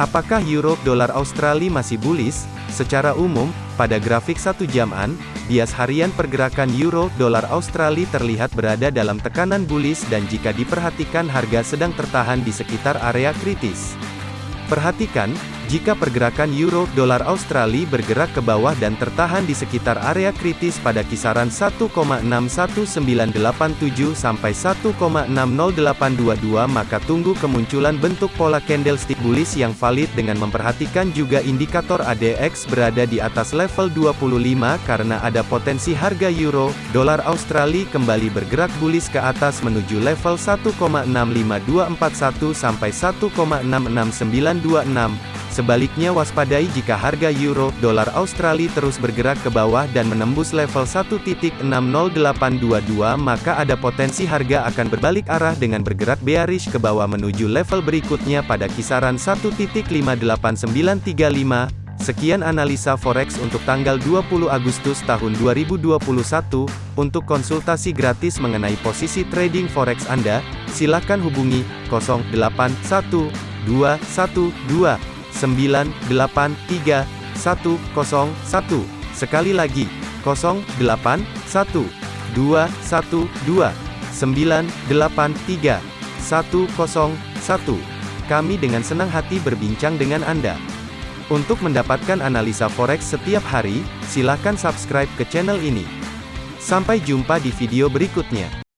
Apakah euro dolar Australia masih bullish? Secara umum, pada grafik satu jaman, bias harian pergerakan euro dolar Australia terlihat berada dalam tekanan bullish dan jika diperhatikan harga sedang tertahan di sekitar area kritis. Perhatikan, jika pergerakan euro dolar Australia bergerak ke bawah dan tertahan di sekitar area kritis pada kisaran 1,61987 sampai 1,60822 maka tunggu kemunculan bentuk pola candlestick bullish yang valid dengan memperhatikan juga indikator ADX berada di atas level 25 karena ada potensi harga euro dolar Australia kembali bergerak bullish ke atas menuju level 1,65241 sampai 1,66926 Sebaliknya waspadai jika harga euro dolar Australia terus bergerak ke bawah dan menembus level 1.60822 maka ada potensi harga akan berbalik arah dengan bergerak bearish ke bawah menuju level berikutnya pada kisaran 1.58935. Sekian analisa forex untuk tanggal 20 Agustus tahun 2021. Untuk konsultasi gratis mengenai posisi trading forex Anda, silakan hubungi 081212 983 101. Sekali lagi, 081 212 983 101. Kami dengan senang hati berbincang dengan Anda. Untuk mendapatkan analisa forex setiap hari, silakan subscribe ke channel ini. Sampai jumpa di video berikutnya.